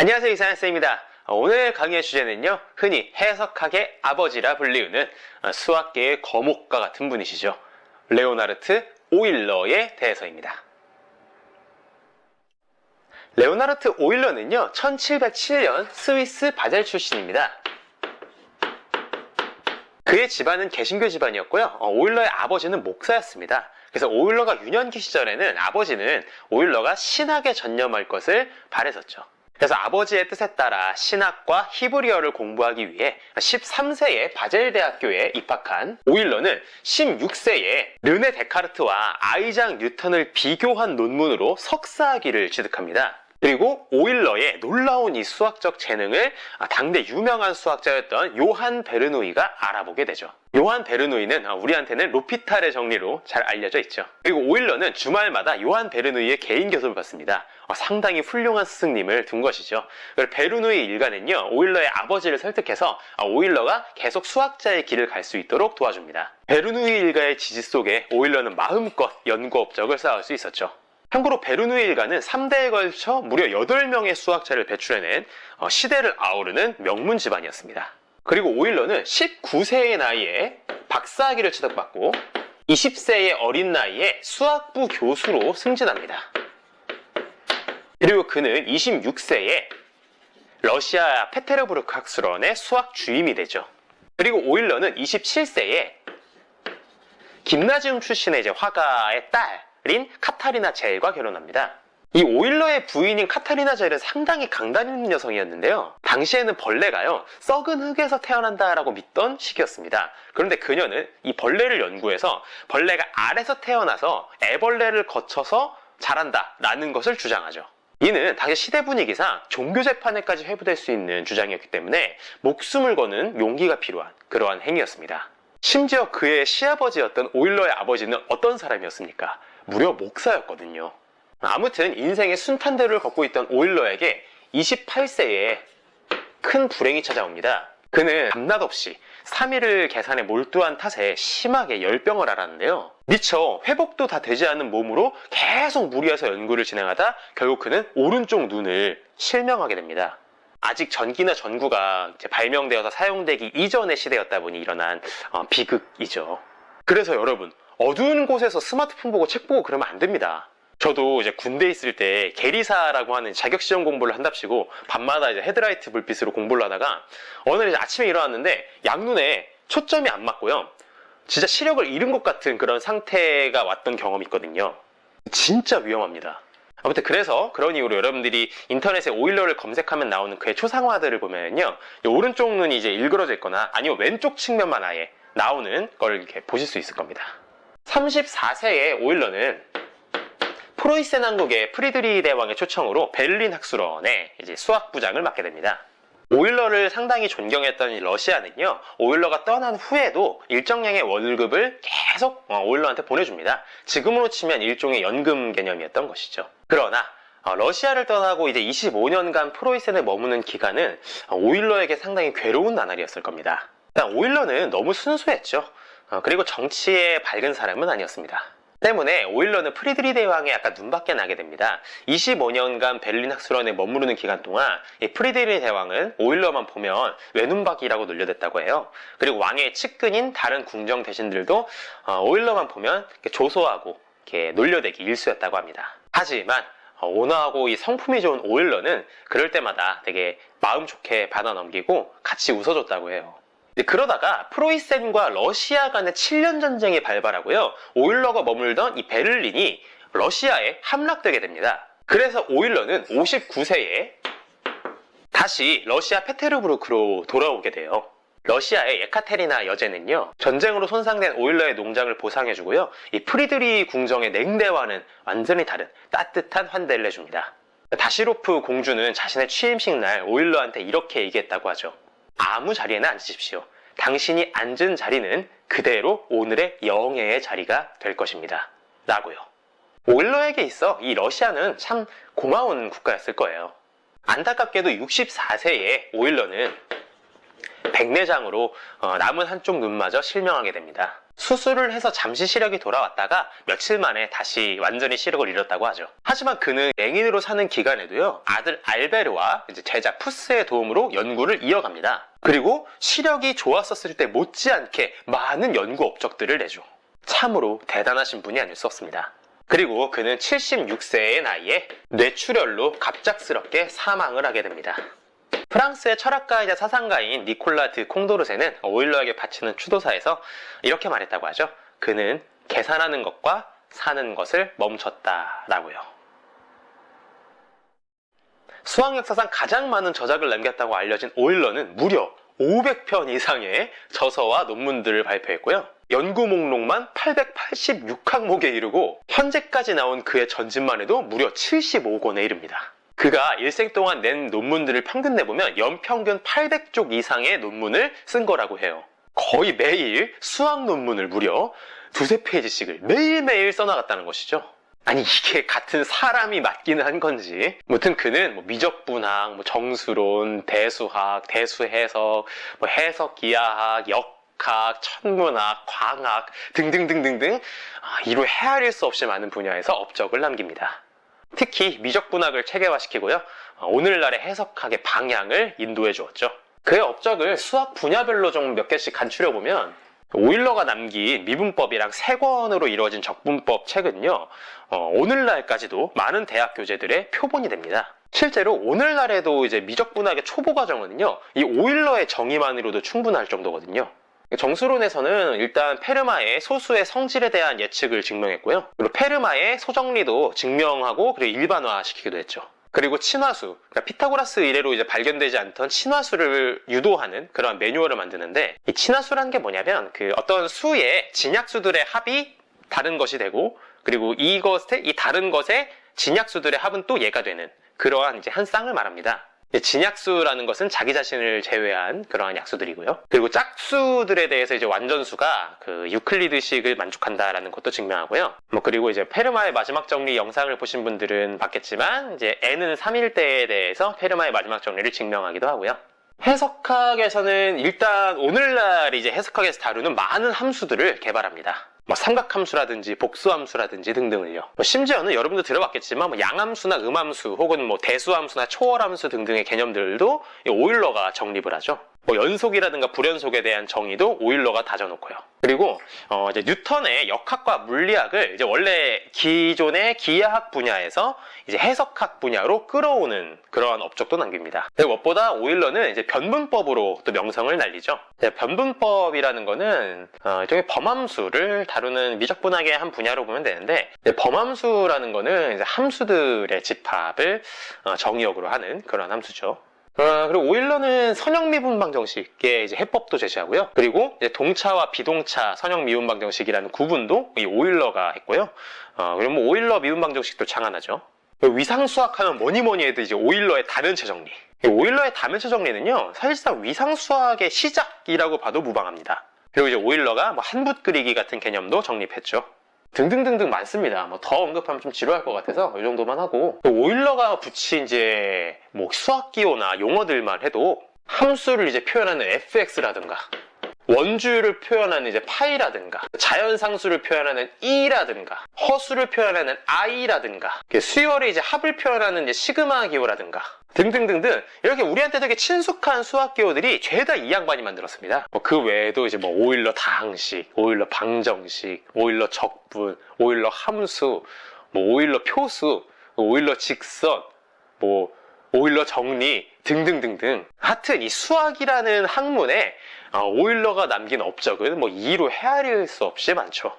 안녕하세요 이사연쌤입니다. 오늘 강의의 주제는요 흔히 해석학의 아버지라 불리우는 수학계의 거목과 같은 분이시죠. 레오나르트 오일러에 대해서입니다. 레오나르트 오일러는요 1707년 스위스 바젤 출신입니다. 그의 집안은 개신교 집안이었고요. 어, 오일러의 아버지는 목사였습니다. 그래서 오일러가 유년기 시절에는 아버지는 오일러가 신학에 전념할 것을 바랬었죠 그래서 아버지의 뜻에 따라 신학과 히브리어를 공부하기 위해 13세에 바젤대학교에 입학한 오일러는 16세에 르네 데카르트와 아이작 뉴턴을 비교한 논문으로 석사학위를 취득합니다. 그리고 오일러의 놀라운 이 수학적 재능을 당대 유명한 수학자였던 요한 베르누이가 알아보게 되죠. 요한 베르누이는 우리한테는 로피탈의 정리로 잘 알려져 있죠. 그리고 오일러는 주말마다 요한 베르누이의 개인 교습을 받습니다. 상당히 훌륭한 스승님을 둔 것이죠. 베르노이 일가는요, 오일러의 아버지를 설득해서 오일러가 계속 수학자의 길을 갈 수 있도록 도와줍니다. 베르노이 일가의 지지 속에 오일러는 마음껏 연구 업적을 쌓을 수 있었죠. 참고로 베르누이 일가는 3대에 걸쳐 무려 8명의 수학자를 배출해낸 어, 시대를 아우르는 명문 집안이었습니다. 그리고 오일러는 19세의 나이에 박사학위를 취득받고 20세의 어린 나이에 수학부 교수로 승진합니다. 그리고 그는 26세에 러시아 페테르부르크 학술원의 수학 주임이 되죠. 그리고 오일러는 27세에 김나지움 출신의 이제 화가의 딸 인 카타리나 젤과 결혼합니다. 이 오일러의 부인인 카타리나 젤은 상당히 강단 있는 여성이었는데요. 당시에는 벌레가요, 썩은 흙에서 태어난다라고 믿던 시기였습니다. 그런데 그녀는 이 벌레를 연구해서 벌레가 알에서 태어나서 애벌레를 거쳐서 자란다라는 것을 주장하죠. 이는 당시 시대 분위기상 종교 재판에까지 회부될 수 있는 주장이었기 때문에 목숨을 거는 용기가 필요한 그러한 행위였습니다. 심지어 그의 시아버지였던 오일러의 아버지는 어떤 사람이었습니까? 무려 목사였거든요. 아무튼 인생의 순탄대로를 걷고 있던 오일러에게 28세에 큰 불행이 찾아옵니다. 그는 밤낮 없이 3일을 계산에 몰두한 탓에 심하게 열병을 앓았는데요. 미처 회복도 다 되지 않은 몸으로 계속 무리해서 연구를 진행하다 결국 그는 오른쪽 눈을 실명하게 됩니다. 아직 전기나 전구가 발명되어서 사용되기 이전의 시대였다 보니 일어난 어, 비극이죠. 그래서 여러분 어두운 곳에서 스마트폰 보고 책 보고 그러면 안 됩니다. 저도 이제 군대 있을 때 계리사라고 하는 자격시험 공부를 한답시고 밤마다 이제 헤드라이트 불빛으로 공부를 하다가 어느 날 아침에 일어났는데 양눈에 초점이 안 맞고요. 진짜 시력을 잃은 것 같은 그런 상태가 왔던 경험이 있거든요. 진짜 위험합니다. 아무튼 그래서 그런 이유로 여러분들이 인터넷에 오일러를 검색하면 나오는 그의 초상화들을 보면요. 오른쪽 눈이 이제 일그러져 있거나 아니면 왼쪽 측면만 아예 나오는 걸 이렇게 보실 수 있을 겁니다. 34세의 오일러는 프로이센 왕국의 프리드리 대왕의 초청으로 베를린 학술원에 이제 수학 부장을 맡게 됩니다. 오일러를 상당히 존경했던 러시아는요 오일러가 떠난 후에도 일정량의 월급을 계속 어, 오일러한테 보내줍니다. 지금으로 치면 일종의 연금 개념이었던 것이죠. 그러나 어, 러시아를 떠나고 이제 25년간 프로이센에 머무는 기간은 오일러에게 상당히 괴로운 나날이었을 겁니다. 일단 오일러는 너무 순수했죠. 어, 그리고 정치에 밝은 사람은 아니었습니다. 때문에 오일러는 프리드리 대왕에 약간 눈밖에 나게 됩니다. 25년간 베를린 학술원에 머무르는 기간 동안 프리드리 대왕은 오일러만 보면 외눈박이라고 놀려댔다고 해요. 그리고 왕의 측근인 다른 궁정 대신들도 어, 오일러만 보면 조소하고 놀려대기 일수였다고 합니다. 하지만 어, 온화하고 이 성품이 좋은 오일러는 그럴 때마다 되게 마음 좋게 받아 넘기고 같이 웃어줬다고 해요. 그러다가 프로이센과 러시아 간의 7년 전쟁이 발발하고요. 오일러가 머물던 이 베를린이 러시아에 함락되게 됩니다. 그래서 오일러는 59세에 다시 러시아 페테르부르크로 돌아오게 돼요. 러시아의 예카테리나 여제는요 전쟁으로 손상된 오일러의 농장을 보상해주고요 이 프리드리 궁정의 냉대와는 완전히 다른 따뜻한 환대를 해줍니다 다시로프 공주는 자신의 취임식 날 오일러한테 이렇게 얘기했다고 하죠 아무 자리에는 앉으십시오. 당신이 앉은 자리는 그대로 오늘의 영예의 자리가 될 것입니다. 라고요. 오일러에게 있어 이 러시아는 참 고마운 국가였을 거예요. 안타깝게도 64세에 오일러는 백내장으로 어, 남은 한쪽 눈마저 실명하게 됩니다. 수술을 해서 잠시 시력이 돌아왔다가 며칠 만에 다시 완전히 시력을 잃었다고 하죠. 하지만 그는 맹인으로 사는 기간에도요, 아들 알베르와 이제 제자 푸스의 도움으로 연구를 이어갑니다. 그리고 시력이 좋았었을 때 못지않게 많은 연구 업적들을 내죠. 참으로 대단하신 분이 아닐 수 없습니다. 그리고 그는 76세의 나이에 뇌출혈로 갑작스럽게 사망을 하게 됩니다. 프랑스의 철학가이자 사상가인 니콜라 드 콩도르세는 오일러에게 바치는 추도사에서 이렇게 말했다고 하죠. 그는 계산하는 것과 사는 것을 멈췄다라고요. 수학 역사상 가장 많은 저작을 남겼다고 알려진 오일러는 무려 500편 이상의 저서와 논문들을 발표했고요. 연구 목록만 886항목에 이르고 현재까지 나온 그의 전집만 해도 무려 75권에 이릅니다. 그가 일생 동안 낸 논문들을 평균 내보면 연평균 800쪽 이상의 논문을 쓴 거라고 해요. 거의 매일 수학 논문을 무려 두세 페이지씩을 매일매일 써나갔다는 것이죠. 아니 이게 같은 사람이 맞기는 한 건지 무튼 그는 뭐 미적분학, 뭐 정수론, 대수학, 대수해석, 뭐 해석기하학, 역학, 천문학, 광학 등등등등등 아, 이로 헤아릴 수 없이 많은 분야에서 업적을 남깁니다. 특히 미적분학을 체계화시키고요. 어, 오늘날의 해석학의 방향을 인도해 주었죠. 그의 업적을 수학 분야별로 좀 몇 개씩 간추려 보면 오일러가 남긴 미분법이랑 세 권으로 이루어진 적분법 책은요, 어, 오늘날까지도 많은 대학 교재들의 표본이 됩니다. 실제로 오늘날에도 이제 미적분학의 초보 과정은요, 이 오일러의 정의만으로도 충분할 정도거든요. 정수론에서는 일단 페르마의 소수의 성질에 대한 예측을 증명했고요. 그리고 페르마의 소정리도 증명하고 그리고 일반화시키기도 했죠. 그리고 친화수, 그러니까 피타고라스 이래로 이제 발견되지 않던 친화수를 유도하는 그런 매뉴얼을 만드는데 이 친화수라는 게 뭐냐면 그 어떤 수의 진약수들의 합이 다른 것이 되고 그리고 이것의 이 다른 것의 진약수들의 합은 또 얘가 되는 그러한 이제 한 쌍을 말합니다. 진약수라는 것은 자기 자신을 제외한 그러한 약수들이고요. 그리고 짝수들에 대해서 이제 완전수가 그 유클리드식을 만족한다라는 것도 증명하고요. 뭐 그리고 이제 페르마의 마지막 정리 영상을 보신 분들은 봤겠지만 이제 n은 3일 때에 대해서 페르마의 마지막 정리를 증명하기도 하고요. 해석학에서는 일단 오늘날 이제 해석학에서 다루는 많은 함수들을 개발합니다. 뭐 삼각함수라든지 복수함수라든지 등등을요. 뭐 심지어는 여러분도 들어봤겠지만 뭐 양함수나 음함수 혹은 뭐 대수함수나 초월함수 등등의 개념들도 오일러가 정립을 하죠. 뭐 연속이라든가 불연속에 대한 정의도 오일러가 다져놓고요. 그리고 어 이제 뉴턴의 역학과 물리학을 이제 원래 기존의 기하학 분야에서 이제 해석학 분야로 끌어오는 그러한 업적도 남깁니다. 무엇보다 오일러는 이제 변분법으로 또 명성을 날리죠. 변분법이라는 거는 어 일종의 범함수를 다루는 미적분학의 한 분야로 보면 되는데 범함수라는 거는 이제 함수들의 집합을 어 정의역으로 하는 그런 함수죠. 어, 그리고 오일러는 선형미분 방 정식의 이제 해법도 제시하고요. 그리고 동차와 비동차 선형미분 방 정식이라는 구분도 이 오일러가 했고요. 어, 그리고 뭐 오일러 미분 방 정식도 창안하죠. 위상수학하면 뭐니 뭐니 해도 이제 오일러의 다면체 정리. 오일러의 다면체 정리는요, 사실상 위상수학의 시작이라고 봐도 무방합니다. 그리고 이제 오일러가 뭐 한붓 그리기 같은 개념도 정립했죠. 등등등등 많습니다. 뭐 더 언급하면 좀 지루할 것 같아서 이 정도만 하고 오일러가 붙인 이제 뭐 수학 기호나 용어들만 해도 함수를 이제 표현하는 fx라든가 원주율을 표현하는 이제 파이라든가 자연상수를 표현하는 e라든가 허수를 표현하는 i라든가 수열의 이제 합을 표현하는 이제 시그마 기호라든가 등등등등 이렇게 우리한테 되게 친숙한 수학 기호들이 죄다 이 양반이 만들었습니다. 뭐 그 외에도 이제 뭐 오일러 다항식, 오일러 방정식, 오일러 적분, 오일러 함수, 뭐 오일러 표수, 오일러 직선, 뭐 오일러 정리 등등등등 하여튼 이 수학이라는 학문에 어, 오일러가 남긴 업적은 뭐 이로 헤아릴 수 없이 많죠.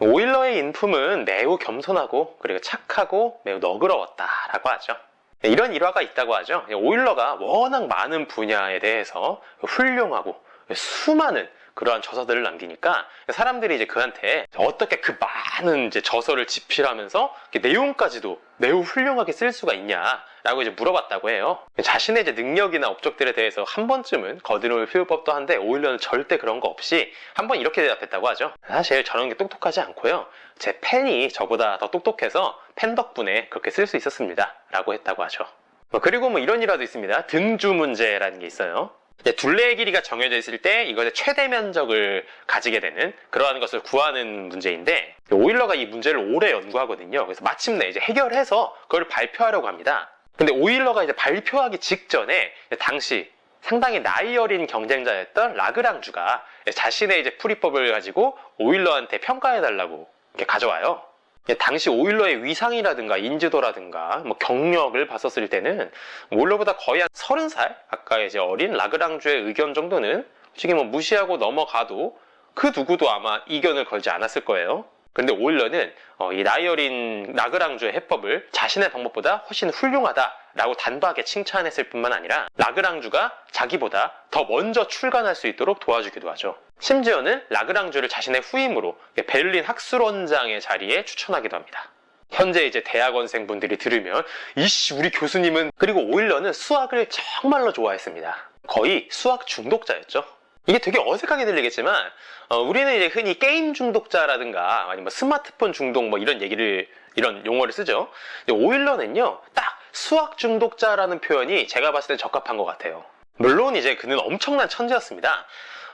오일러의 인품은 매우 겸손하고 그리고 착하고 매우 너그러웠다라고 하죠. 이런 일화가 있다고 하죠. 오일러가 워낙 많은 분야에 대해서 훌륭하고 수많은 그러한 저서들을 남기니까 사람들이 이제 그한테 어떻게 그 많은 이제 저서를 집필하면서 내용까지도 매우 훌륭하게 쓸 수가 있냐라고 이제 물어봤다고 해요. 자신의 이제 능력이나 업적들에 대해서 한 번쯤은 거드름을 피울 법도 한데 오히려는 절대 그런 거 없이 한 번 이렇게 대답했다고 하죠. 사실 저런 게 똑똑하지 않고요. 제 팬이 저보다 더 똑똑해서 팬 덕분에 그렇게 쓸 수 있었습니다. 라고 했다고 하죠. 뭐 그리고 뭐 이런 일화도 있습니다. 등주 문제라는 게 있어요. 둘레의 길이가 정해져 있을 때 이것의 최대 면적을 가지게 되는 그러한 것을 구하는 문제인데 오일러가 이 문제를 오래 연구하거든요. 그래서 마침내 이제 해결해서 그걸 발표하려고 합니다. 근데 오일러가 이제 발표하기 직전에 당시 상당히 나이 어린 경쟁자였던 라그랑주가 자신의 이제 풀이법을 가지고 오일러한테 평가해달라고 이렇게 가져와요. 당시 오일러의 위상이라든가 인지도라든가 뭐 경력을 봤었을 때는 오일러보다 거의 한 30살 아까 이제 어린 라그랑주의 의견 정도는 솔직히 뭐 무시하고 넘어가도 그 누구도 아마 이견을 걸지 않았을 거예요. 근데 오일러는 어, 이 나이 어린 라그랑주의 해법을 자신의 방법보다 훨씬 훌륭하다라고 단박에 칭찬했을 뿐만 아니라 라그랑주가 자기보다 더 먼저 출간할 수 있도록 도와주기도 하죠. 심지어는 라그랑주를 자신의 후임으로 베를린 학술원장의 자리에 추천하기도 합니다. 현재 이제 대학원생 분들이 들으면 이씨 우리 교수님은 그리고 오일러는 수학을 정말로 좋아했습니다. 거의 수학 중독자였죠. 이게 되게 어색하게 들리겠지만 어, 우리는 이제 흔히 게임 중독자라든가 아니면 뭐 스마트폰 중독 뭐 이런 얘기를 이런 용어를 쓰죠. 오일러는요 딱 수학 중독자라는 표현이 제가 봤을 때 적합한 것 같아요. 물론 이제 그는 엄청난 천재였습니다.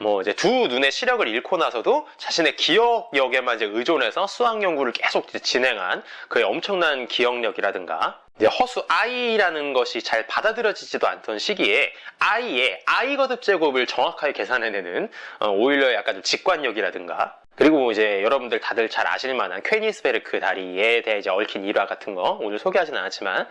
뭐 이제 두 눈의 시력을 잃고 나서도 자신의 기억력에만 이제 의존해서 수학 연구를 계속 진행한 그의 엄청난 기억력이라든가 허수 i라는 것이 잘 받아들여지지도 않던 시기에 i의 i 거듭 제곱을 정확하게 계산해내는 어, 오일러의 약간 좀 직관력이라든가 그리고 이제 여러분들 다들 잘 아실 만한 퀘니스베르크 다리에 대해 이제 얽힌 일화 같은 거 오늘 소개하지는 않았지만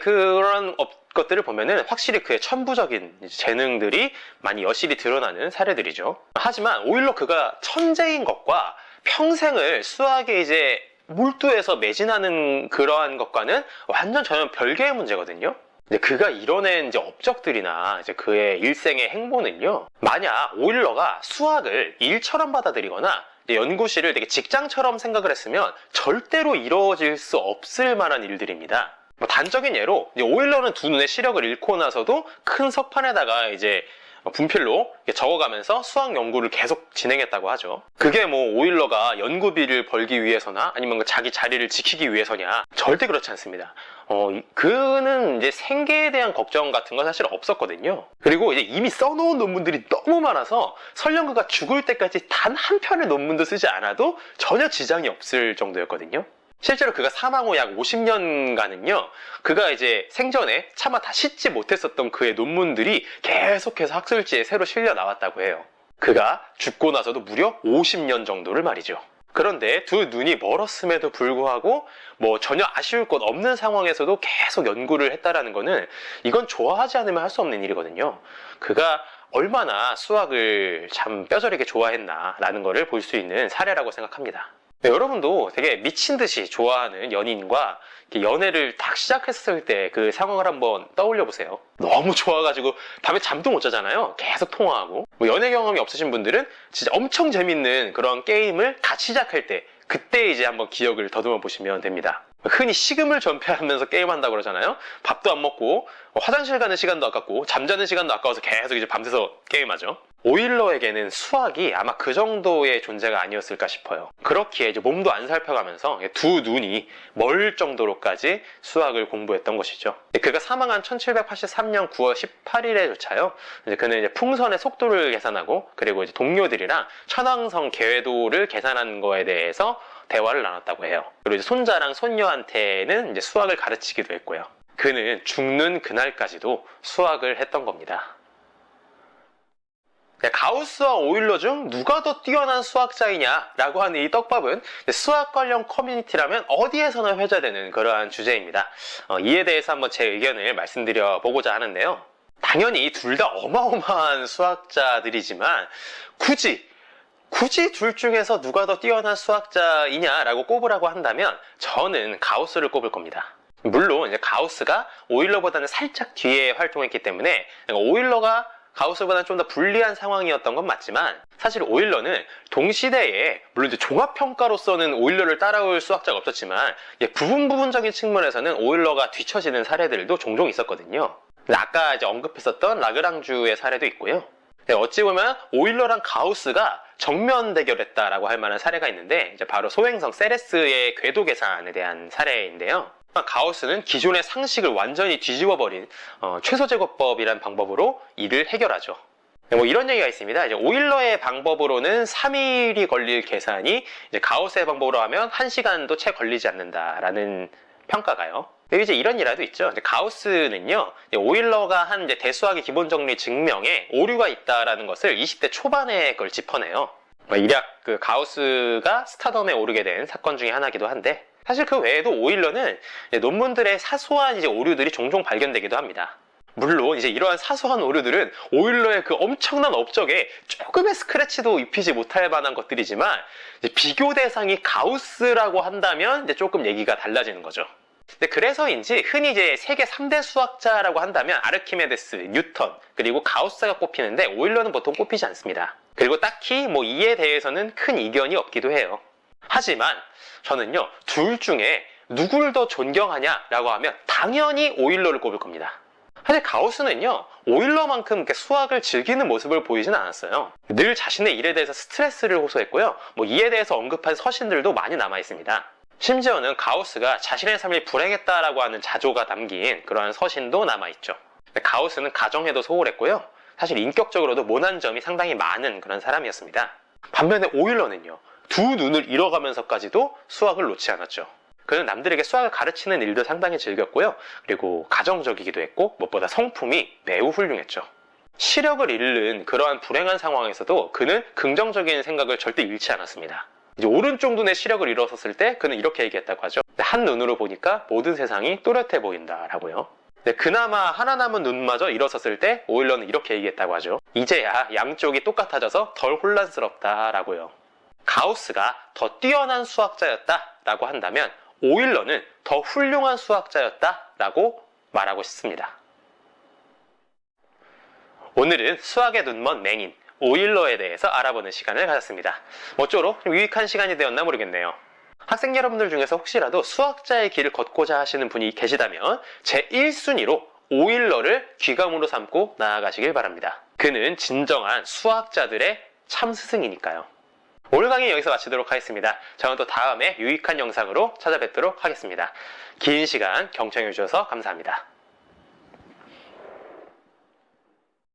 그런 것들을 보면은 확실히 그의 천부적인 재능들이 많이 여실히 드러나는 사례들이죠. 하지만 오일러 그가 천재인 것과 평생을 수학에 이제 몰두해서 매진하는 그러한 것과는 완전 전혀 별개의 문제거든요. 이제 그가 이뤄낸 이제 업적들이나 이제 그의 일생의 행보는요. 만약 오일러가 수학을 일처럼 받아들이거나 연구실을 되게 직장처럼 생각을 했으면 절대로 이루어질 수 없을 만한 일들입니다. 뭐 단적인 예로 오일러는 두 눈의 시력을 잃고 나서도 큰 석판에다가 이제 분필로 적어가면서 수학 연구를 계속 진행했다고 하죠. 그게 뭐 오일러가 연구비를 벌기 위해서나 아니면 그 자기 자리를 지키기 위해서냐 절대 그렇지 않습니다. 어, 그는 이제 생계에 대한 걱정 같은 건 사실 없었거든요. 그리고 이제 이미 써놓은 논문들이 너무 많아서 설령 그가 죽을 때까지 단 한 편의 논문도 쓰지 않아도 전혀 지장이 없을 정도였거든요. 실제로 그가 사망 후 약 50년간은요, 그가 이제 생전에 차마 다 씻지 못했었던 그의 논문들이 계속해서 학술지에 새로 실려 나왔다고 해요. 그가 죽고 나서도 무려 50년 정도를 말이죠. 그런데 두 눈이 멀었음에도 불구하고 뭐 전혀 아쉬울 것 없는 상황에서도 계속 연구를 했다라는 거는 이건 좋아하지 않으면 할 수 없는 일이거든요. 그가 얼마나 수학을 참 뼈저리게 좋아했나라는 것을 볼 수 있는 사례라고 생각합니다. 네, 여러분도 되게 미친 듯이 좋아하는 연인과 연애를 딱 시작했을 때 그 상황을 한번 떠올려 보세요. 너무 좋아가지고 밤에 잠도 못 자잖아요. 계속 통화하고. 뭐 연애 경험이 없으신 분들은 진짜 엄청 재밌는 그런 게임을 같이 시작할 때 그때 이제 한번 기억을 더듬어 보시면 됩니다. 흔히 식음을 전폐하면서 게임한다고 그러잖아요. 밥도 안 먹고 화장실 가는 시간도 아깝고 잠자는 시간도 아까워서 계속 이제 밤새서 게임하죠. 오일러에게는 수학이 아마 그 정도의 존재가 아니었을까 싶어요. 그렇기에 이제 몸도 안 살펴가면서 두 눈이 멀 정도로까지 수학을 공부했던 것이죠. 그가 사망한 1783년 9월 18일에조차요. 이제 그는 이제 풍선의 속도를 계산하고 그리고 이제 동료들이랑 천왕성 계획도를 계산한 거에 대해서 대화를 나눴다고 해요. 그리고 이제 손자랑 손녀한테는 이제 수학을 가르치기도 했고요. 그는 죽는 그날까지도 수학을 했던 겁니다. 네, 가우스와 오일러 중 누가 더 뛰어난 수학자이냐 라고 하는 이 떡밥은 수학 관련 커뮤니티라면 어디에서나 회자되는 그러한 주제입니다. 어, 이에 대해서 한번 제 의견을 말씀드려 보고자 하는데요. 당연히 둘 다 어마어마한 수학자들이지만 굳이 굳이 둘 중에서 누가 더 뛰어난 수학자이냐라고 꼽으라고 한다면 저는 가우스를 꼽을 겁니다. 물론 가우스가 오일러보다는 살짝 뒤에 활동했기 때문에 오일러가 가우스보다는 좀 더 불리한 상황이었던 건 맞지만 사실 오일러는 동시대에 물론 이제 종합평가로서는 오일러를 따라올 수학자가 없었지만 부분 부분적인 측면에서는 오일러가 뒤처지는 사례들도 종종 있었거든요. 아까 이제 언급했었던 라그랑주의 사례도 있고요. 네, 어찌 보면 오일러랑 가우스가 정면 대결했다라고 할 만한 사례가 있는데 이제 바로 소행성 세레스의 궤도 계산에 대한 사례인데요. 가우스는 기존의 상식을 완전히 뒤집어버린 어, 최소제곱법이라는 방법으로 이를 해결하죠. 네, 뭐 이런 얘기가 있습니다. 이제 오일러의 방법으로는 3일이 걸릴 계산이 가우스의 방법으로 하면 1시간도 채 걸리지 않는다라는 평가가요. 이제 이런 일화도 있죠. 가우스는요, 오일러가 한 대수학의 기본 정리 증명에 오류가 있다라는 것을 20대 초반에 그걸 짚어내요. 뭐 일약 그 가우스가 스타덤에 오르게 된 사건 중에 하나기도 한데 사실 그 외에도 오일러는 논문들의 사소한 이제 오류들이 종종 발견되기도 합니다. 물론 이제 이러한 사소한 오류들은 오일러의 그 엄청난 업적에 조금의 스크래치도 입히지 못할 만한 것들이지만 비교 대상이 가우스라고 한다면 이제 조금 얘기가 달라지는 거죠. 근데 그래서인지 흔히 이제 세계 3대 수학자라고 한다면 아르키메데스, 뉴턴, 그리고 가우스가 꼽히는데 오일러는 보통 꼽히지 않습니다. 그리고 딱히 뭐 이에 대해서는 큰 이견이 없기도 해요. 하지만 저는요, 둘 중에 누굴 더 존경하냐라고 하면 당연히 오일러를 꼽을 겁니다. 사실 가우스는요, 오일러만큼 수학을 즐기는 모습을 보이진 않았어요. 늘 자신의 일에 대해서 스트레스를 호소했고요, 뭐 이에 대해서 언급한 서신들도 많이 남아 있습니다. 심지어는 가우스가 자신의 삶이 불행했다라고 하는 자조가 담긴 그러한 서신도 남아 있죠. 가우스는 가정에도 소홀했고요. 사실 인격적으로도 모난 점이 상당히 많은 그런 사람이었습니다. 반면에 오일러는요. 두 눈을 잃어가면서까지도 수학을 놓지 않았죠. 그는 남들에게 수학을 가르치는 일도 상당히 즐겼고요. 그리고 가정적이기도 했고 무엇보다 성품이 매우 훌륭했죠. 시력을 잃는 그러한 불행한 상황에서도 그는 긍정적인 생각을 절대 잃지 않았습니다. 이제 오른쪽 눈의 시력을 잃었을 때 그는 이렇게 얘기했다고 하죠. 한 눈으로 보니까 모든 세상이 또렷해 보인다라고요. 네, 그나마 하나 남은 눈마저 일어섰을 때 오일러는 이렇게 얘기했다고 하죠. 이제야 양쪽이 똑같아져서 덜 혼란스럽다라고요. 가우스가 더 뛰어난 수학자였다라고 한다면 오일러는 더 훌륭한 수학자였다라고 말하고 싶습니다. 오늘은 수학의 눈먼 맹인 오일러에 대해서 알아보는 시간을 가졌습니다. 모쪼록 좀 유익한 시간이 되었나 모르겠네요. 학생 여러분들 중에서 혹시라도 수학자의 길을 걷고자 하시는 분이 계시다면 제 1순위로 오일러를 귀감으로 삼고 나아가시길 바랍니다. 그는 진정한 수학자들의 참 스승이니까요. 오늘 강의 여기서 마치도록 하겠습니다. 저는 또 다음에 유익한 영상으로 찾아뵙도록 하겠습니다. 긴 시간 경청해 주셔서 감사합니다.